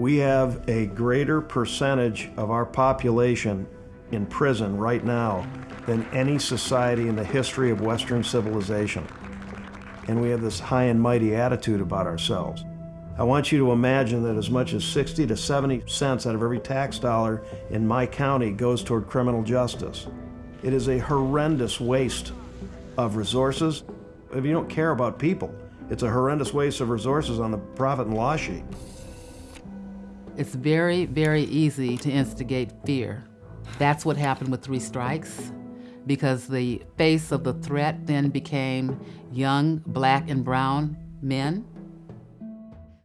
We have a greater percentage of our population in prison right now than any society in the history of Western civilization. And we have this high and mighty attitude about ourselves. I want you to imagine that as much as 60 to 70 cents out of every tax dollar in my county goes toward criminal justice. It is a horrendous waste of resources. If you don't care about people, it's a horrendous waste of resources on the profit and loss sheet. It's very, very easy to instigate fear. That's what happened with Three Strikes, because the face of the threat then became young black and brown men